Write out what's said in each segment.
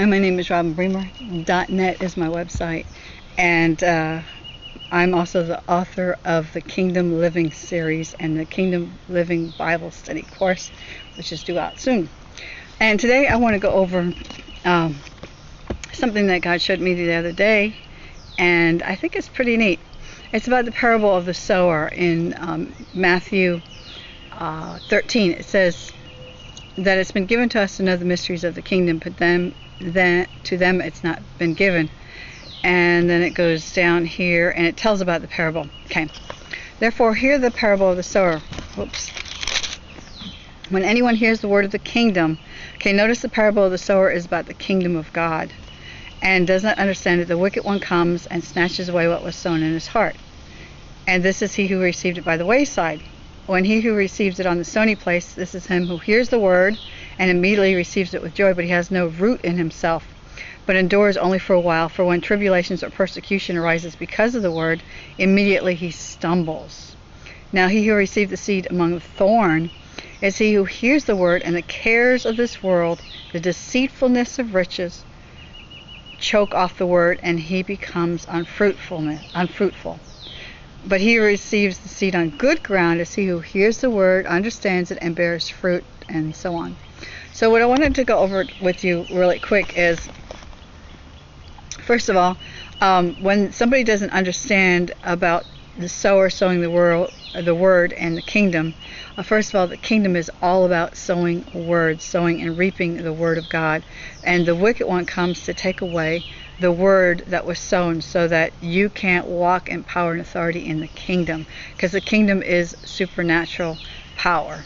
Hi, my name is Robin Bremer. .net is my website, and uh, I'm also the author of the Kingdom Living series and the Kingdom Living Bible Study course, which is due out soon. And today I want to go over um, something that God showed me the other day, and I think it's pretty neat. It's about the parable of the sower in um, Matthew uh, 13. It says that it's been given to us to know the mysteries of the kingdom, but them then to them it's not been given. And then it goes down here and it tells about the parable. Okay. Therefore, hear the parable of the sower. Whoops. When anyone hears the word of the kingdom, okay, notice the parable of the sower is about the kingdom of God and does not understand it. The wicked one comes and snatches away what was sown in his heart. And this is he who received it by the wayside. When he who receives it on the stony place, this is him who hears the word and immediately receives it with joy, but he has no root in himself, but endures only for a while. For when tribulations or persecution arises because of the word, immediately he stumbles. Now he who received the seed among the thorn is he who hears the word, and the cares of this world, the deceitfulness of riches, choke off the word, and he becomes unfruitfulness, unfruitful. But he receives the seed on good ground is he who hears the word, understands it, and bears fruit, and so on. So what I wanted to go over with you really quick is, first of all, um, when somebody doesn't understand about the sower sowing the word, the word and the kingdom, uh, first of all, the kingdom is all about sowing words, sowing and reaping the word of God, and the wicked one comes to take away the word that was sown so that you can't walk in power and authority in the kingdom because the kingdom is supernatural power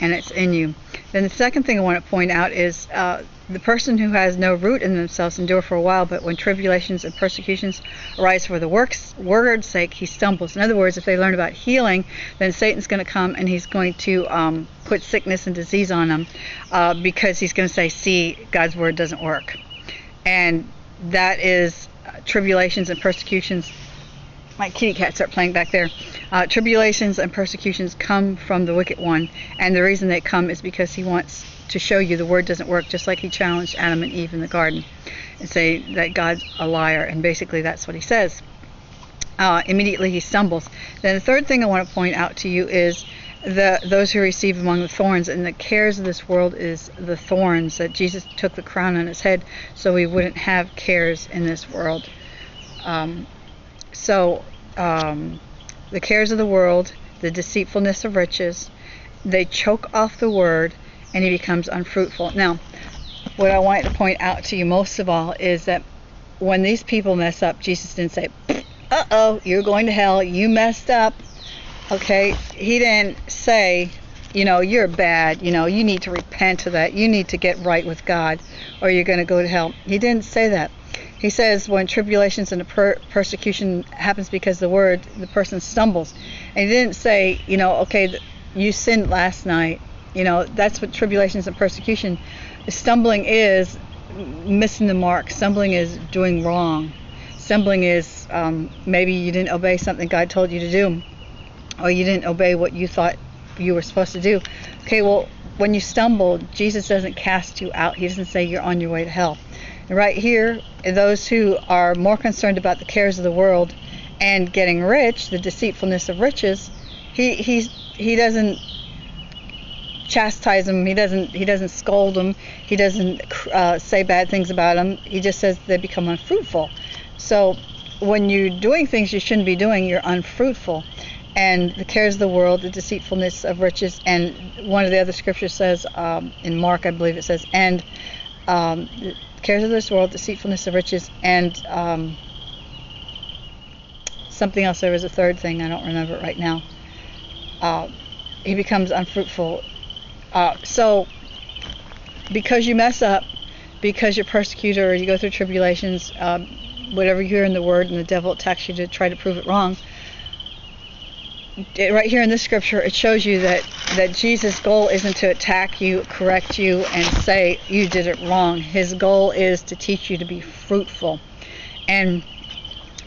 and it's in you. Then the second thing I want to point out is uh, the person who has no root in themselves endure for a while, but when tribulations and persecutions arise for the work's word's sake, he stumbles. In other words, if they learn about healing, then Satan's going to come and he's going to um, put sickness and disease on them uh, because he's going to say, "See, God's word doesn't work," and that is uh, tribulations and persecutions my kitty cats are playing back there. Uh, tribulations and persecutions come from the wicked one, and the reason they come is because he wants to show you the word doesn't work, just like he challenged Adam and Eve in the garden and say that God's a liar, and basically that's what he says. Uh, immediately he stumbles. Then the third thing I want to point out to you is the those who receive among the thorns and the cares of this world is the thorns that Jesus took the crown on his head so we wouldn't have cares in this world. Um, so, um, the cares of the world, the deceitfulness of riches, they choke off the word and he becomes unfruitful. Now, what I want to point out to you most of all is that when these people mess up, Jesus didn't say, uh oh, you're going to hell, you messed up. Okay? He didn't say, you know, you're bad, you know, you need to repent of that, you need to get right with God, or you're going to go to hell. He didn't say that. He says when tribulations and per- persecution happens because the word, the person stumbles. And he didn't say, you know, okay, you sinned last night. You know, that's what tribulations and persecution. Stumbling is missing the mark. Stumbling is doing wrong. Stumbling is um, maybe you didn't obey something God told you to do, or you didn't obey what you thought you were supposed to do. Okay, well, when you stumble, Jesus doesn't cast you out. He doesn't say you're on your way to hell And right here, those who are more concerned about the cares of the world and getting rich, the deceitfulness of riches, he he's he doesn't chastise them. He doesn't he doesn't scold them. He doesn't uh, say bad things about them. He just says they become unfruitful. So when you're doing things you shouldn't be doing, you're unfruitful. And the cares of the world, the deceitfulness of riches, and one of the other scriptures says um, in Mark, I believe it says, and um, cares of this world, deceitfulness of riches, and um, something else. There was a third thing. I don't remember it right now. Uh, he becomes unfruitful. Uh, so, because you mess up, because you're persecuted or you go through tribulations, um, whatever you hear in the Word, and the devil attacks you to try to prove it wrong. Right here in this scripture, it shows you that that Jesus' goal isn't to attack you, correct you, and say you did it wrong. His goal is to teach you to be fruitful. And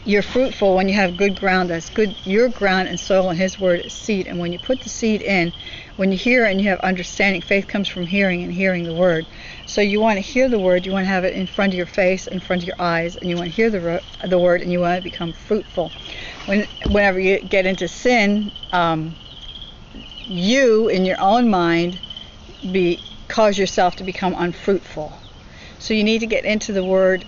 you're fruitful when you have good ground. That's good. Your ground and soil and His word is seed. And when you put the seed in, when you hear and you have understanding, faith comes from hearing and hearing the word. So you want to hear the word. You want to have it in front of your face, in front of your eyes, and you want to hear the the word, and you want to become fruitful. When whenever you get into sin, um, you in your own mind be cause yourself to become unfruitful. So you need to get into the word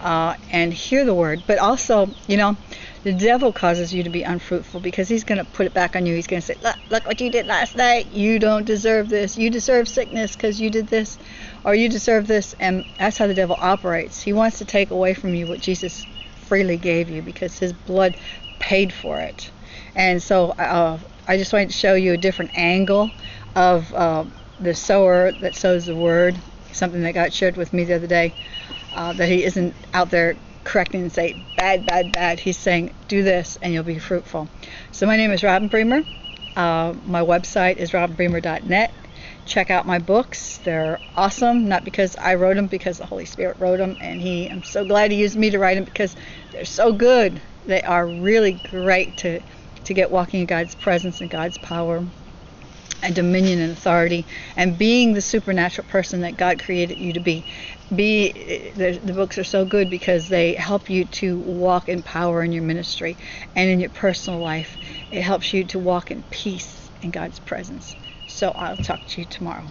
uh, and hear the word. But also, you know, the devil causes you to be unfruitful because he's going to put it back on you. He's going to say, look, look what you did last night. You don't deserve this. You deserve sickness because you did this, or you deserve this. And that's how the devil operates. He wants to take away from you what Jesus freely gave you because his blood paid for it. And so uh, I just wanted to show you a different angle of uh, the sower that sows the word, something that got shared with me the other day uh, that he isn't out there correcting and say bad, bad, bad. He's saying do this and you'll be fruitful. So my name is Robin Bremer. Uh, my website is robinbremer.net. Check out my books. They're awesome. Not because I wrote them, because the Holy Spirit wrote them, and He. I'm so glad He used me to write them because they're so good. They are really great to to get walking in God's presence and God's power and dominion and authority and being the supernatural person that God created you to be. Be the, the books are so good because they help you to walk in power in your ministry and in your personal life. It helps you to walk in peace in God's presence. So I'll talk to you tomorrow.